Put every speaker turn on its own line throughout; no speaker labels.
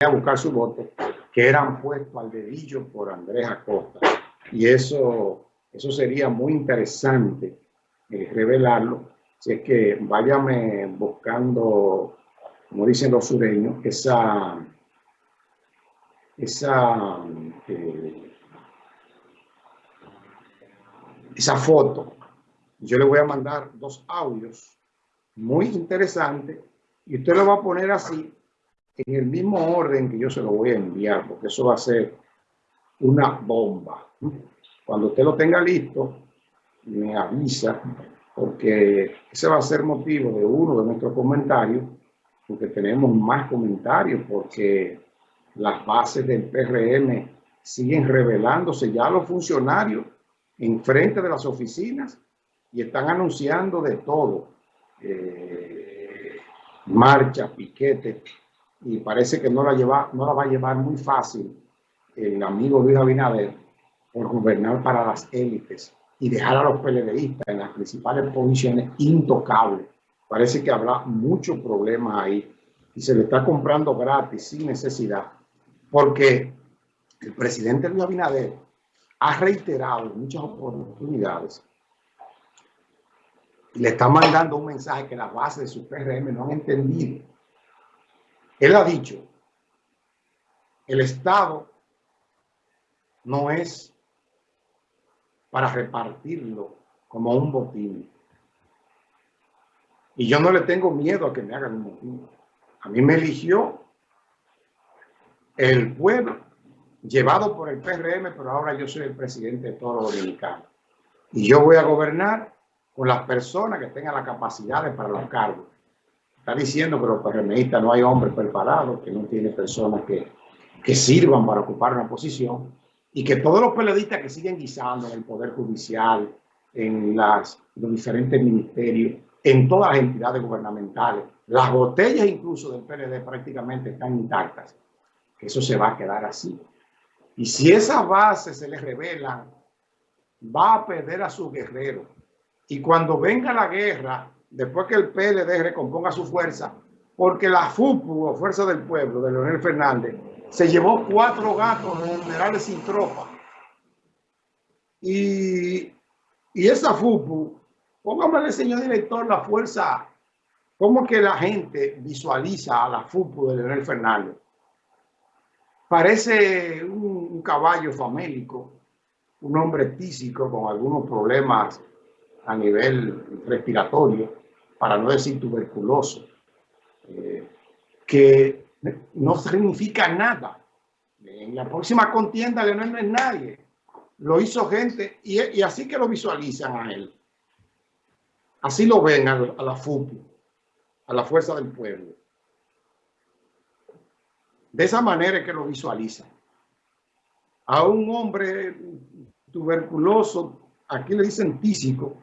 a buscar su voto, que eran puestos al dedillo por Andrés Acosta. Y eso, eso sería muy interesante eh, revelarlo. Si es que váyame buscando, como dicen los sureños, esa, esa, eh, esa foto. Yo le voy a mandar dos audios muy interesantes y usted lo va a poner así en el mismo orden que yo se lo voy a enviar, porque eso va a ser una bomba. Cuando usted lo tenga listo, me avisa, porque ese va a ser motivo de uno de nuestros comentarios, porque tenemos más comentarios, porque las bases del PRM siguen revelándose ya los funcionarios en frente de las oficinas y están anunciando de todo. Eh, marcha, piquete, y parece que no la, lleva, no la va a llevar muy fácil el amigo Luis Abinader por gobernar para las élites y dejar a los PLDistas en las principales posiciones intocables. Parece que habrá muchos problemas ahí y se le está comprando gratis sin necesidad porque el presidente Luis Abinader ha reiterado en muchas oportunidades y le está mandando un mensaje que la base de su PRM no han entendido él ha dicho, el Estado no es para repartirlo como un botín. Y yo no le tengo miedo a que me hagan un botín. A mí me eligió el pueblo, llevado por el PRM, pero ahora yo soy el presidente de todo dominicano. Y yo voy a gobernar con las personas que tengan la capacidad para los cargos. Está diciendo que los PRMistas no hay hombres preparados, que no tiene personas que, que sirvan para ocupar una posición y que todos los periodistas que siguen guisando en el Poder Judicial, en las, los diferentes ministerios, en todas las entidades gubernamentales, las botellas incluso del PLD prácticamente están intactas. Eso se va a quedar así. Y si esas bases se les revelan, va a perder a sus guerreros. Y cuando venga la guerra, después que el PLD recomponga su fuerza, porque la FUPU, o Fuerza del Pueblo, de Leonel Fernández, se llevó cuatro gatos generales sin tropa. Y, y esa FUPU, póngame, señor director, la fuerza, cómo que la gente visualiza a la FUPU de Leonel Fernández. Parece un, un caballo famélico, un hombre tísico con algunos problemas a nivel respiratorio, para no decir tuberculoso, eh, que no significa nada. En la próxima contienda de no es nadie. Lo hizo gente y, así que lo visualizan a él. Así lo ven a, a la FUPU, a la Fuerza del Pueblo. De esa manera es que lo visualizan. A un hombre tuberculoso, aquí le dicen tísico,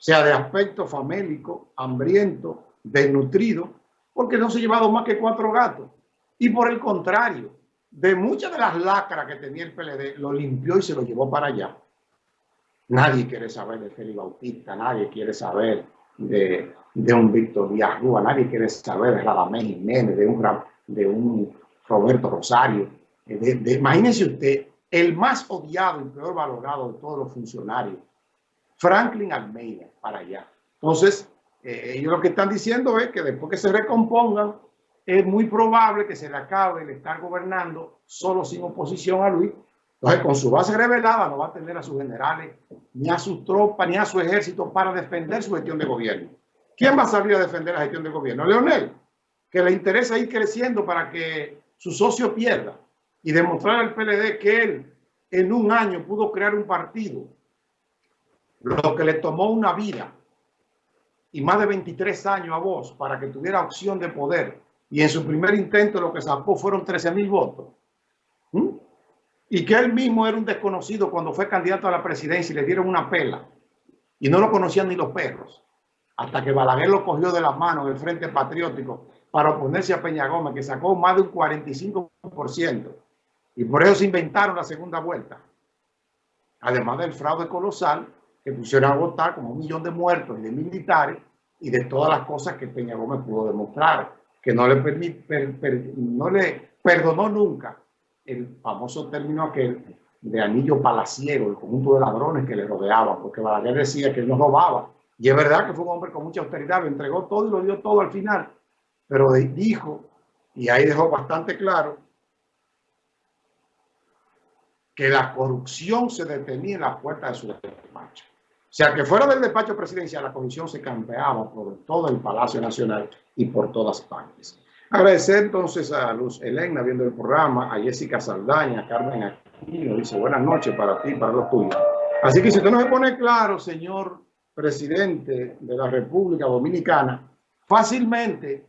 sea de aspecto famélico, hambriento, desnutrido, porque no se ha llevado más que cuatro gatos. Y por el contrario, de muchas de las lacras que tenía el PLD, lo limpió y se lo llevó para allá. Nadie quiere saber de Félix Bautista, nadie quiere saber de, un Víctor Díaz Rúa, nadie quiere saber de Radamés Jiménez, de un, de un Roberto Rosario. De, imagínense usted, el más odiado y peor valorado de todos los funcionarios Franklin Almeida para allá. Entonces, eh, ellos lo que están diciendo es que después que se recompongan, es muy probable que se le acabe el estar gobernando solo sin oposición a Luis. Entonces, con su base revelada, no va a tener a sus generales, ni a sus tropas, ni a su ejército para defender su gestión de gobierno. ¿Quién va a salir a defender la gestión de gobierno? Leonel, que le interesa ir creciendo para que su socio pierda y demostrar al PLD que él en un año pudo crear un partido lo que le tomó una vida y más de 23 años a vos para que tuviera opción de poder y en su primer intento lo que sacó fueron 13 mil votos. Y que él mismo era un desconocido cuando fue candidato a la presidencia y le dieron una pela y no lo conocían ni los perros. Hasta que Balaguer lo cogió de las manos del Frente Patriótico para oponerse a Peña Gómez, que sacó más de un 45%. Y por eso se inventaron la segunda vuelta. Además del fraude colosal que pusieron a votar como un millón de muertos y de militares y de todas las cosas que Peña Gómez pudo demostrar. que no le, permite, no le perdonó nunca el famoso término aquel de anillo palaciego, el conjunto de ladrones que le rodeaban, porque Balaguer decía que él no robaba. Y es verdad que fue un hombre con mucha austeridad, lo entregó todo y lo dio todo al final. Pero dijo, y ahí dejó bastante claro, que la corrupción se detenía en la puerta de su despacho. O sea, que fuera del despacho presidencial, la corrupción se campeaba por todo el Palacio Nacional y por todas partes. Agradecer entonces a Luz Elena viendo el programa, a Jessica Saldaña, a Carmen Aquino, dice buenas noches para ti, para los tuyos. Así que si usted no se pone claro, señor presidente de la República Dominicana, fácilmente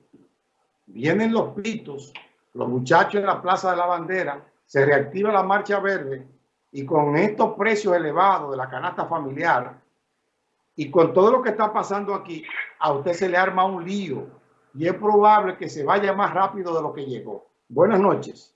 vienen los pitos, los muchachos en la Plaza de la Bandera, se reactiva la marcha verde y con estos precios elevados de la canasta familiar y con todo lo que está pasando aquí, a usted se le arma un lío y es probable que se vaya más rápido de lo que llegó. Buenas noches.